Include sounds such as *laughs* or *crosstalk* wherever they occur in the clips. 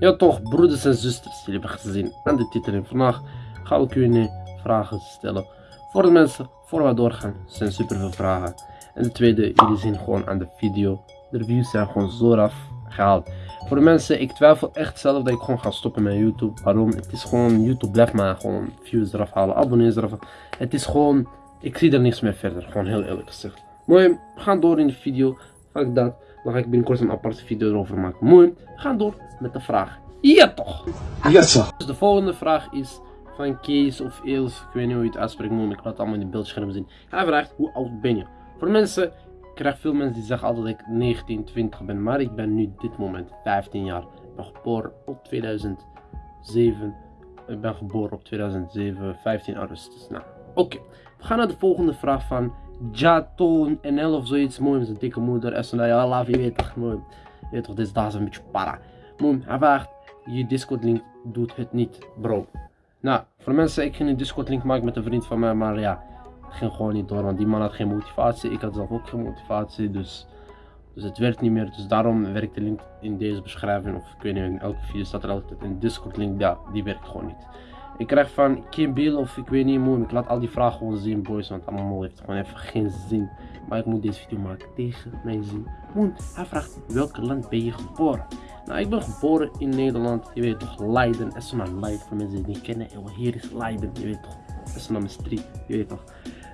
Ja toch, broeders en zusters, jullie hebben gezien aan de titel. En vandaag gaan we Q&A vragen stellen. Voor de mensen, voor we doorgaan, zijn super veel vragen. En de tweede, jullie zien gewoon aan de video. De reviews zijn gewoon zo raf gehaald. Voor de mensen, ik twijfel echt zelf dat ik gewoon ga stoppen met YouTube. Waarom? Het is gewoon, YouTube blijft maar gewoon views eraf halen, abonnees eraf. Het is gewoon, ik zie er niks meer verder, gewoon heel eerlijk gezegd. Mooi, we gaan door in de video. Fuck dat. Dan ga ik binnenkort een aparte video erover maken. Mooi, we gaan door met de vraag. Ja toch! Ja, toch. Dus de volgende vraag is van Kees of Eels. Ik weet niet hoe je het uitspreekt, maar ik laat het allemaal in de beeldscherm zien. Hij vraagt, hoe oud ben je? Voor mensen, ik krijg veel mensen die zeggen altijd dat ik 19, 20 ben. Maar ik ben nu dit moment 15 jaar. Ik ben geboren op 2007. Ik ben geboren op 2007, 15 augustus. Nou, oké. We gaan naar de volgende vraag van Jaton NL of zoiets. Mooi, zijn dikke moeder. En zo, nou ja, laat je toch, mooi. Weet toch, dit is daar een beetje para. Mooi, hij je Discord link doet het niet, bro. Nou, voor mensen, ik ging een Discord link maken met een vriend van mij, maar ja, ging gewoon niet door, want die man had geen motivatie. Ik had zelf ook geen motivatie, dus, dus het werkt niet meer. Dus daarom werkt de link in deze beschrijving, of ik weet niet, in elke video staat er altijd een Discord link, ja, die werkt gewoon niet. Ik krijg van Kim Bill of ik weet niet mooi, ik laat al die vragen gewoon zien boys, want allemaal heeft gewoon even geen zin. Maar ik moet deze video maken tegen mijn zin. Moon, hij vraagt welk land ben je geboren? Nou, ik ben geboren in Nederland, je weet toch, Leiden, Essena Leiden, voor mensen die het niet kennen, eeuw, hier is Leiden, je weet toch, Essena Street, je weet toch.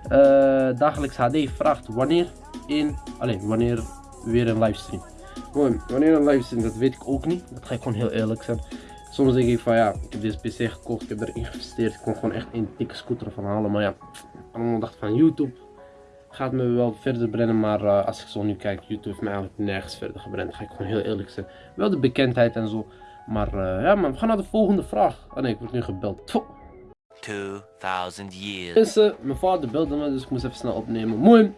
Uh, dagelijks HD vraagt wanneer in, alleen wanneer weer een livestream. Mooi, wanneer een livestream, dat weet ik ook niet, dat ga ik gewoon heel eerlijk zijn. Soms denk ik van ja, ik heb deze PC gekocht, ik heb erin geïnvesteerd. Ik kon gewoon echt een dikke scooter van halen. Maar ja, allemaal dacht van YouTube gaat me wel verder brengen. Maar uh, als ik zo nu kijk, YouTube heeft me eigenlijk nergens verder gebrand. Ga ik gewoon heel eerlijk zijn. Wel de bekendheid en zo. Maar uh, ja, maar we gaan naar de volgende vraag. Oh nee, ik word nu gebeld. 2000 years. Mensen, mijn vader belde me, dus ik moest even snel opnemen. Mooi.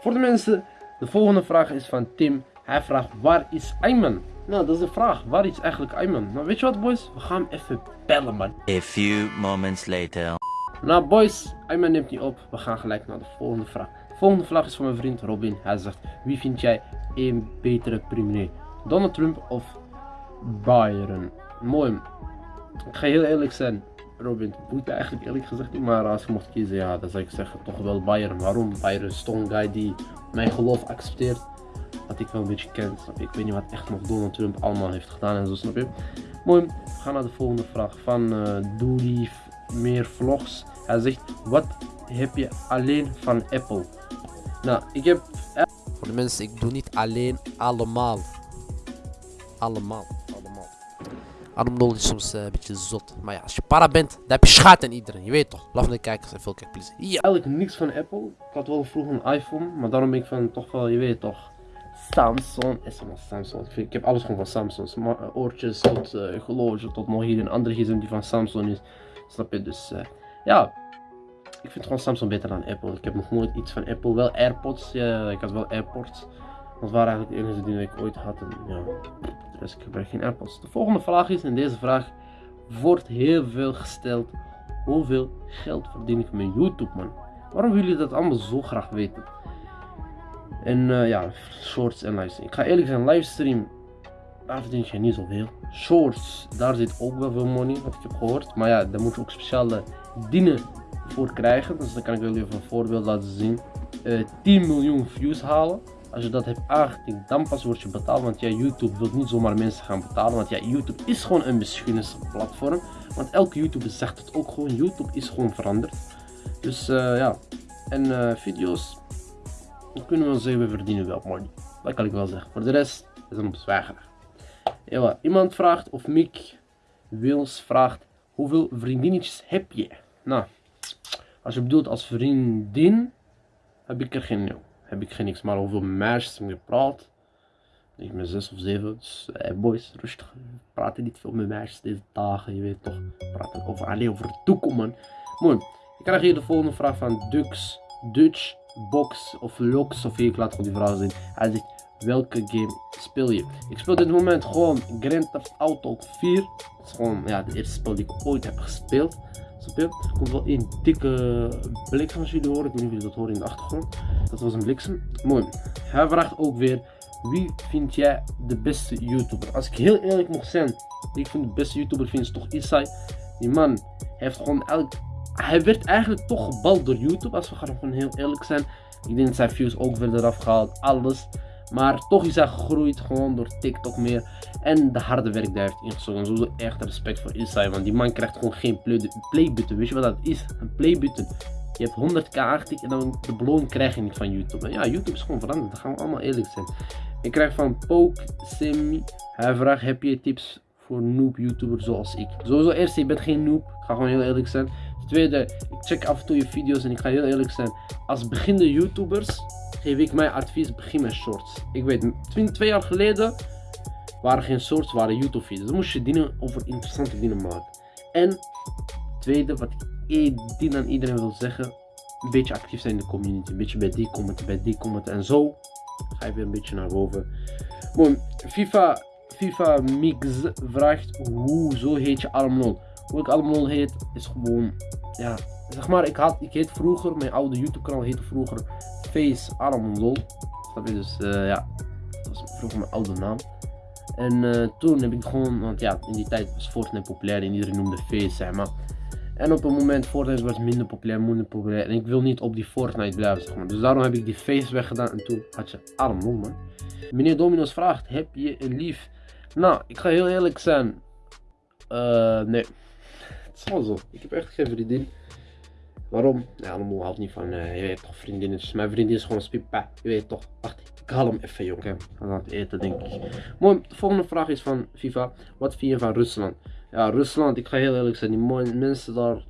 Voor de mensen, de volgende vraag is van Tim. Hij vraagt, waar is Ayman? Nou, dat is de vraag. Waar is eigenlijk Ayman? Nou, weet je wat, boys? We gaan hem even bellen, man. A few moments later. Nou, boys, Ayman neemt niet op. We gaan gelijk naar de volgende vraag. De volgende vraag is van mijn vriend Robin. Hij zegt: Wie vind jij een betere premier? Donald Trump of Biden? Mooi. Ik ga heel eerlijk zijn. Robin, het boeit me eigenlijk eerlijk gezegd niet. Maar als ik mocht kiezen, ja, dan zou ik zeggen toch wel Bayern. Waarom? Bayern is een guy die mijn geloof accepteert wat ik wel een beetje ken, snap je? Ik weet niet wat echt nog Donald Trump allemaal heeft gedaan en zo, snap je? Mooi, we gaan naar de volgende vraag van uh, Doe meer vlogs. Hij zegt, wat heb je alleen van Apple? Nou, ik heb... Voor de mensen, ik doe niet alleen allemaal. Allemaal, allemaal. Allemaal is soms uh, een beetje zot. Maar ja, als je para bent, dan heb je schaat aan iedereen. Je weet toch? Love de kijkers en veel kijkplezier. Ja. Eigenlijk niks van Apple. Ik had wel vroeger een iPhone, maar daarom ben ik van toch wel, je weet toch Samsung is allemaal Samsung. Ik heb alles gewoon van Samsung. Eh, oortjes tot uh, horloge tot nog hier een andere gsm die van Samsung is. Snap je? Dus uh, ja, ik vind gewoon Samsung beter dan Apple. Ik heb nog nooit iets van Apple. Wel AirPods. Ja, ik had wel AirPods. Dat waren eigenlijk de enige die ik ooit had. En ja, dus ik gebruik geen AirPods. De volgende vraag is, en deze vraag wordt heel veel gesteld. Hoeveel geld verdien ik met YouTube, man? Waarom willen jullie dat allemaal zo graag weten? En uh, ja, shorts en livestream. Ik ga eerlijk zijn, livestream, daar verdien je niet zoveel. Shorts, daar zit ook wel veel money, wat ik heb gehoord. Maar ja, daar moet je ook speciale dingen voor krijgen. Dus dan kan ik wel even een voorbeeld laten zien. Uh, eh, 10 miljoen views halen. Als je dat hebt aangetikt, dan pas word je betaald. Want ja, YouTube wil niet zomaar mensen gaan betalen. Want ja, YouTube is gewoon een platform. Want elke YouTuber zegt het ook gewoon. YouTube is gewoon veranderd. Dus uh, ja, en video's dan kunnen we zeggen, we verdienen wel money. Dat kan ik wel zeggen. Voor de rest is een bezwaar. Ja, iemand vraagt, of Mick Wils vraagt, hoeveel vriendinnetjes heb je? Nou, als je bedoelt als vriendin, heb ik er geen, heb ik geen niks. Maar hoeveel meisjes heb ik gepraat? Ik ben zes of zeven, dus hey boys, rustig. Praten niet veel met meisjes deze dagen, je weet toch. Praten over, alleen over toekomst. Mooi. Ik krijg hier de volgende vraag van Dux Dutch box of locks of ik laat gewoon die vraag zien. Hij zegt welke game speel je? Ik speel dit moment gewoon Grand Theft Auto 4. Dat is gewoon ja, de eerste spel die ik ooit heb gespeeld. Er komt wel een dikke bliksem als jullie horen. Ik weet niet of jullie dat horen in de achtergrond. Dat was een bliksem. Mooi. Hij vraagt ook weer Wie vind jij de beste YouTuber? Als ik heel eerlijk mag zijn, ik vind de beste YouTuber vind toch Isai. Die man heeft gewoon elk... Hij werd eigenlijk toch gebald door YouTube, als we gewoon heel eerlijk zijn. Ik denk dat zijn views ook werden eraf gehaald, alles. Maar toch is hij gegroeid gewoon door TikTok meer. En de harde werk die hij heeft ingestoken. Sowieso echt respect voor Isai. Want die man krijgt gewoon geen playbutton. Weet je wat dat is? Een playbutton. Je hebt 100k aangetikt en dan de beloning krijg je niet van YouTube. En ja, YouTube is gewoon veranderd. Dat gaan we allemaal eerlijk zijn. Ik krijg van Poke Semi. Hij vraagt: Heb je tips voor noob YouTuber zoals ik? Sowieso eerst, je bent geen noob. Ik ga gewoon heel eerlijk zijn. Tweede, ik check af en toe je video's en ik ga heel eerlijk zijn. Als beginnende YouTubers geef ik mijn advies: begin met shorts. Ik weet, twee jaar geleden waren geen shorts, waren YouTube video's. Dan moest je dingen over interessante dingen maken. En tweede, wat ik dien aan iedereen wil zeggen, een beetje actief zijn in de community. Een beetje bij die commenten, bij die commenten. En zo ga je weer een beetje naar boven. Mooi, FIFA, FIFA Mix vraagt, hoe zo heet je Armlol? Hoe ik Armlol heet, is gewoon, ja, zeg maar, ik, had, ik heet vroeger, mijn oude YouTube kanaal heette vroeger Face Armlol. Snap je, dus uh, ja, dat was vroeger mijn oude naam. En uh, toen heb ik gewoon, want ja, in die tijd was Fortnite populair en iedereen noemde Face, zeg maar. En op een moment Fortnite was minder populair, minder populair. En ik wil niet op die Fortnite blijven, zeg maar. Dus daarom heb ik die face weggedaan en toen had je arm man. Meneer Dominos vraagt, heb je een lief? Nou, ik ga heel eerlijk zijn. Uh, nee. Het is zo. Ik heb echt geen vriendin. Waarom? Ja, allemaal houdt niet van, uh, je weet toch vriendinnen. Dus mijn vriendin is gewoon spipa. Je weet toch. Wacht, ik haal hem even jongen. Aan het eten denk ik. Mooi, de volgende vraag is van FIFA. Wat vind je van Rusland? Ja, Rusland, ik ga heel eerlijk zijn, die mooie mensen daar.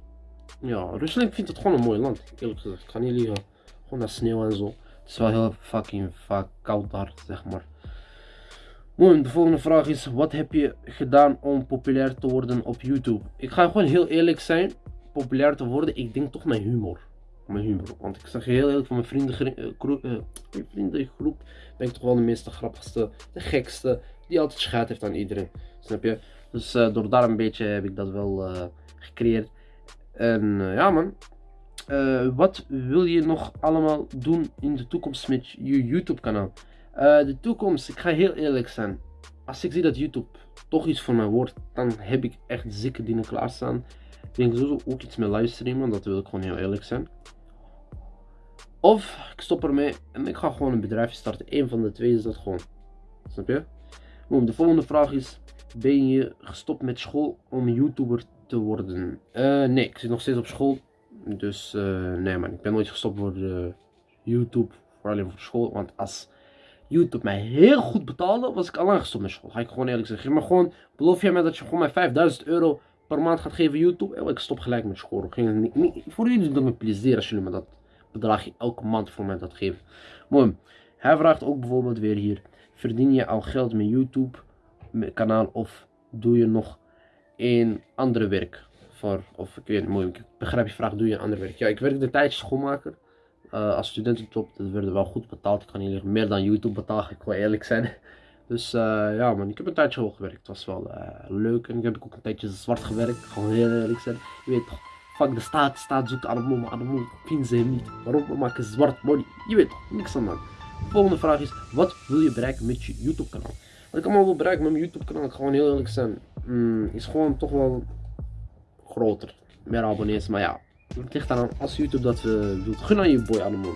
Ja, Rusland, ik vind het gewoon een mooi land. Eerlijk gezegd, ik ga niet liegen. Gewoon dat sneeuw en zo. Het is wel heel fucking vaak koud daar, zeg maar. Mooi, de volgende vraag is: wat heb je gedaan om populair te worden op YouTube? Ik ga gewoon heel eerlijk zijn. Populair te worden, ik denk toch mijn humor. Mijn humor. Want ik zeg heel eerlijk, van mijn vriendengroep, uh, ben ik toch wel de meeste grappigste, de gekste, die altijd schijt heeft aan iedereen. Snap je? Dus uh, door daar een beetje heb ik dat wel gecreëerd. En ja man, wat wil je nog allemaal doen in de toekomst met je YouTube kanaal? De toekomst, ik ga heel eerlijk zijn. Als ik zie dat YouTube toch iets voor mij wordt, dan heb ik echt zeker dingen klaarstaan. Ik denk sowieso ook iets met livestreamen, dat wil ik gewoon heel eerlijk zijn. Of ik stop ermee en ik ga gewoon een bedrijfje starten. Eén van de twee is dat gewoon. Snap je? De volgende vraag is: ben je gestopt met school om YouTuber te worden? Uh, nee, ik zit nog steeds op school. Dus uh, nee man, ik ben nooit gestopt voor YouTube. Vooral alleen voor school. Want als YouTube mij heel goed betaalde, was ik al lang gestopt met school. Ga ik gewoon eerlijk zeggen. Maar gewoon, beloof jij mij dat je gewoon mij 5000 euro per maand gaat geven YouTube? Ik stop gelijk met school. Ging niet, voor jullie doet het me plezier als jullie me dat bedragje elke maand voor mij dat geven. Mooi. Hij vraagt ook bijvoorbeeld weer hier. Verdien je al geld met YouTube? kanaal of doe je nog een andere werk voor, of ik weet niet, ik begrijp je vraag, doe je een ander werk? Ja, ik werkte tijdje schoonmaker uh, als studententop, dat werd wel goed betaald, ik kan niet meer dan YouTube betalen, ik wil eerlijk zijn. *laughs* Dus uh, ja man, ik heb een tijdje hoog gewerkt, het was wel uh, leuk en ik heb ook een tijdje zwart gewerkt, gewoon heel eerlijk zijn. Je weet toch, fuck de staat, staat zoekt maar allemaal vinden ze hem niet. Waarom we maken zwart money? Je weet toch, niks aan man. Volgende vraag is, wat wil je bereiken met je YouTube kanaal? Wat ik allemaal wil bereiken met mijn YouTube kanaal, ik gewoon heel eerlijk zijn, mm, is gewoon toch wel groter. Meer abonnees, maar ja, het ligt aan als YouTube dat we wilt. Gun aan je boy allemaal.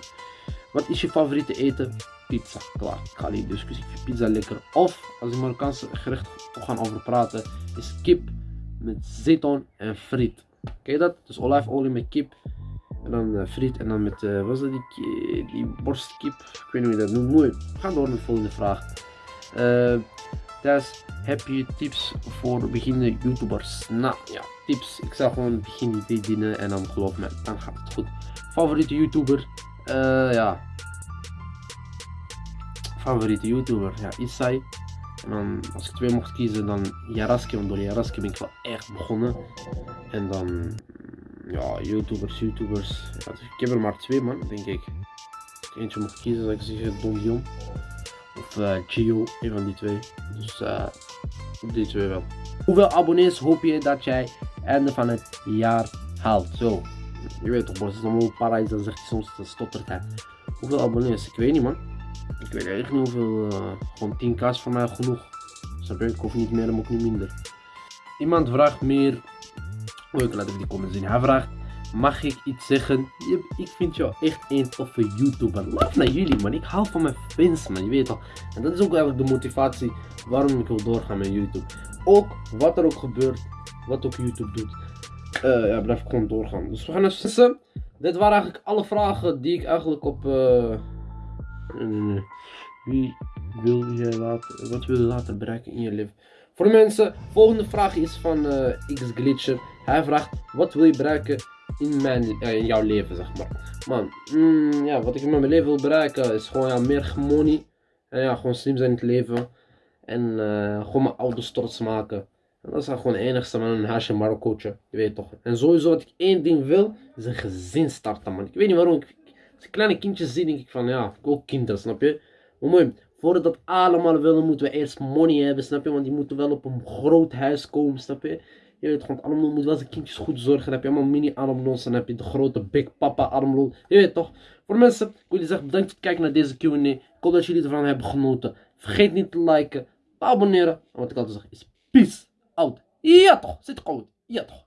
Wat is je favoriete eten? Pizza, klaar. Ik ga niet discussie. Ik vind pizza lekker. Of, als ik Marokkaanse gerecht gaan over praten, is kip met zeton en friet. Kijk dat? Dus olijfolie met kip. En dan uh, friet en dan met, uh, wat is dat, die, die borstkip? Ik weet niet hoe je dat noemt. Mooi. We door met de volgende vraag. Uh, dus heb je tips voor beginnende YouTubers? Nou ja, tips. Ik zal gewoon begin die dingen en dan geloof me, dan gaat het goed. Favoriete YouTuber? Uh, ja. Favoriete YouTuber? Ja, Isai. En dan, als ik twee mocht kiezen, dan Jaraski. Want door Jaraski ben ik wel echt begonnen. En dan, ja, YouTubers, YouTubers. Ja, ik heb er maar twee, man, denk ik. Eentje mocht kiezen, zou ik zeggen Don Dion. Of uh, Gio, een van die twee. Dus uh, die twee wel. Hoeveel abonnees hoop je dat jij einde van het jaar haalt? Zo. Je weet toch, is allemaal paradijs, dan zegt hij soms, dat stottert. Hoeveel abonnees? Ik weet niet, man. Ik weet echt niet hoeveel. eh, gewoon 10k is voor mij genoeg. Snap je? Ik hoef niet meer, moet ik niet minder. Iemand vraagt meer. Oh, ik laat even die comment zien. Hij vraagt. Mag ik iets zeggen? Ik vind jou echt een toffe YouTuber. Love naar jullie man. Ik hou van mijn fans man. Je weet toch. En dat is ook eigenlijk de motivatie waarom ik wil doorgaan met YouTube. Ook wat er ook gebeurt. Wat ook YouTube doet. eh, ja, blijf gewoon doorgaan. Dus we gaan naar vissen. Dit waren eigenlijk alle vragen die ik eigenlijk op. eh. Wie wil je later, wat wil je later bereiken in je leven? Voor de mensen, volgende vraag is van eh, X. Hij vraagt: Wat wil je bereiken in, mijn, eh, in jouw leven, zeg maar? Man, mm, ja, wat ik in mijn leven wil bereiken is gewoon ja, meer money. En ja, gewoon slim zijn in het leven. En eh, gewoon mijn ouders trots maken. En dat is dan gewoon het enigste man, een huisje. Je weet toch. En sowieso wat ik één ding wil, is een gezin starten man. Ik weet niet waarom. Ik, als ik kleine kindjes zie, denk ik van ja, ik ook kinderen, snap je? Maar mooi, voordat dat allemaal willen, moeten we eerst money hebben, snap je? Want die moeten wel op een groot huis komen, snap je? Je weet gewoon, moet wel zijn kindjes goed zorgen. Dan heb je allemaal mini armloons, dan heb je de grote Big Papa armloon. Je weet toch? Voor mensen, ik wil jullie zeggen bedankt voor het kijken naar deze Q&A. Ik hoop dat jullie ervan hebben genoten. Vergeet niet te liken, te abonneren. En wat ik altijd zeg is peace out. Ja toch, zit goed. Ja toch.